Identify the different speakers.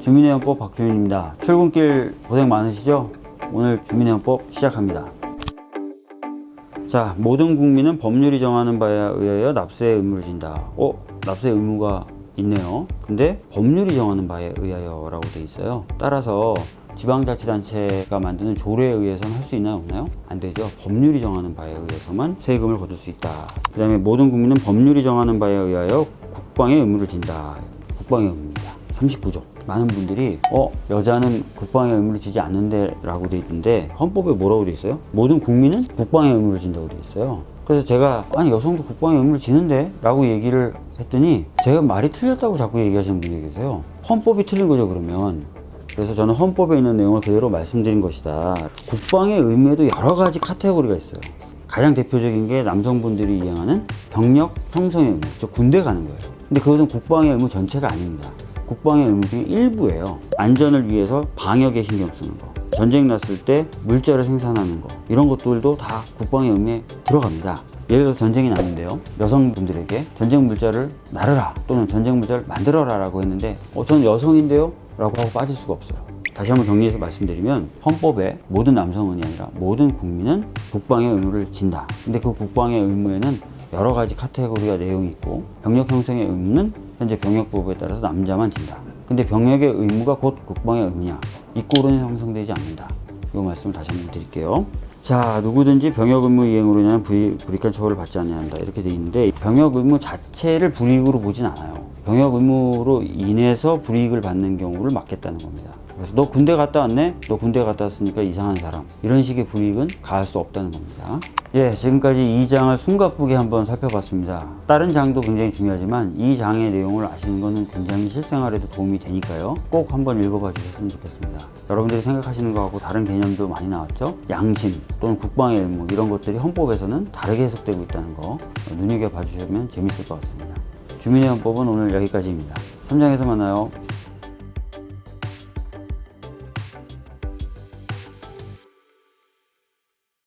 Speaker 1: 주민회원법 박주민입니다. 출근길 고생 많으시죠? 오늘 주민회원법 시작합니다. 자, 모든 국민은 법률이 정하는 바에 의하여 납세의 의무를 진다. 어? 납세 의무가 있네요. 근데 법률이 정하는 바에 의하여 라고 돼 있어요. 따라서 지방자치단체가 만드는 조례에 의해서는 할 수 있나요? 없나요? 안 되죠. 법률이 정하는 바에 의해서만 세금을 거둘 수 있다. 그 다음에 모든 국민은 법률이 정하는 바에 의하여 국방의 의무를 진다. 국방의 의무입니다. 39조. 많은 분들이 어 여자는 국방의 의무를 지지 않는데 라고 돼 있는데 헌법에 뭐라고 돼 있어요? 모든 국민은 국방의 의무를 진다고 돼 있어요. 그래서 제가 아니 여성도 국방의 의무를 지는데 라고 얘기를 했더니 제가 말이 틀렸다고 자꾸 얘기하시는 분이 계세요. 헌법이 틀린 거죠 그러면. 그래서 저는 헌법에 있는 내용을 그대로 말씀드린 것이다. 국방의 의무에도 여러 가지 카테고리가 있어요. 가장 대표적인 게 남성분들이 이행하는 병력 형성의 의무, 즉 군대 가는 거예요. 근데 그것은 국방의 의무 전체가 아닙니다. 국방의 의무 중에 일부예요. 안전을 위해서 방역에 신경 쓰는 거. 전쟁 났을 때 물자를 생산하는 거. 이런 것들도 다 국방의 의무에 들어갑니다. 예를 들어 전쟁이 났는데요. 여성분들에게 전쟁 물자를 나르라 또는 전쟁 물자를 만들어라 라고 했는데 어, 저는 여성인데요? 라고 하고 빠질 수가 없어요. 다시 한번 정리해서 말씀드리면 헌법에 모든 남성은이 아니라 모든 국민은 국방의 의무를 진다. 근데 그 국방의 의무에는 여러 가지 카테고리가 내용이 있고 병력 형성의 의무는 현재 병역법에 따라서 남자만 진다. 근데 병역의 의무가 곧 국방의 의무냐? 이 꼴은 형성되지 않는다. 이 말씀을 다시 한번 드릴게요. 자, 누구든지 병역 의무 이행으로 인한 불이, 불이익한 처벌을 받지 않아야 한다. 이렇게 돼 있는데 병역 의무 자체를 불이익으로 보진 않아요. 병역 의무로 인해서 불이익을 받는 경우를 막겠다는 겁니다. 그래서 너 군대 갔다 왔네? 너 군대 갔다 왔으니까 이상한 사람. 이런 식의 불이익은 가할 수 없다는 겁니다. 예, 지금까지 이 장을 숨가쁘게 한번 살펴봤습니다. 다른 장도 굉장히 중요하지만 이 장의 내용을 아시는 것은 굉장히 실생활에도 도움이 되니까요. 꼭 한번 읽어봐 주셨으면 좋겠습니다. 여러분들이 생각하시는 것하고 다른 개념도 많이 나왔죠? 양심 또는 국방의 의무 이런 것들이 헌법에서는 다르게 해석되고 있다는 거 눈여겨봐 주시면 재밌을 것 같습니다. 주민의 헌법은 오늘 여기까지입니다. 3장에서 만나요.